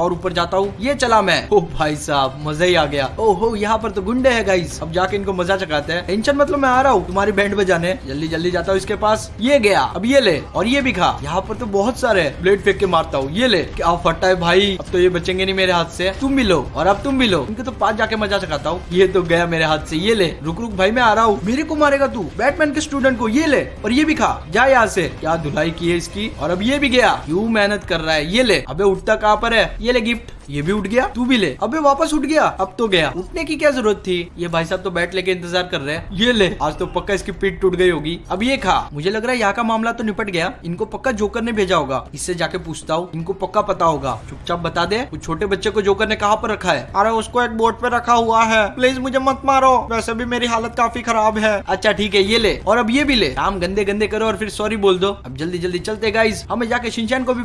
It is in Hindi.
और ऊपर जाता हूँ। ये चला मैं। ओ भाई साहब, मज़ा ही आ गया। ओहो, यहाँ पर तो गुंडे है गाइस अब जाके इनको मज़ा चकाते हैं। टेंशन मतलब मैं आ रहा हूँ। तुम्हारी बैंड बजाने। जल्दी जल्दी जाता हूँ इसके पास। ये गया। अब ये ले। और ये भी खा। यहाँ पर तो बहुत सारे ब्लेड फेंक के मारता हूँ। ये ले। क्या फटा है भाई? अब तो ये बचेंगे नहीं मेरे हाथ से। तुम भी लो। और अब तुम भी लो। इनके तो पास जाके मज़ा चकाता हूँ। ये तो गया मेरे हाथ से। ये ले। रुक रुक भाई, मैं आ रहा हूँ। मेरे को मारेगा तू। बैटमैन के स्टूडेंट को ये ले। और ये भी खा। जा यहाँ से। क्या धुलाई की है इसकी? और अब ये भी गया। क्यूँ मेहनत कर रहा है? ये ले। अबे, उठता कहाँ पर है? ये ले गिफ्ट ये भी उठ गया, तू भी ले। अबे वापस उठ गया, अब तो गया। उठने की क्या ज़रूरत थी? ये भाई साहब तो बैठ लेके इंतज़ार कर रहे हैं। ये ले। आज तो पक्का इसकी पीठ टूट गई होगी। अब ये खा। मुझे लग रहा है यहाँ का मामला तो निपट गया। इनको पक्का जोकर ने भेजा होगा। इससे जाके पूछता हूँ। इनको पक्का पता होगा। चुपचाप बता दे कुछ छोटे बच्चे को जोकर ने कहा पर रखा है? अरे उसको एक बोर्ड पे रखा हुआ है। प्लीज़ मुझे मत मारो। वैसे भी मेरी हालत काफ़ी खराब है। अच्छा ठीक है, ये ले। और अब ये भी ले। काम गंदे गंदे करो और फिर सॉरी बोल दो। अब जल्दी जल्दी चलते गाइस हमें जाके शिनचैन को भी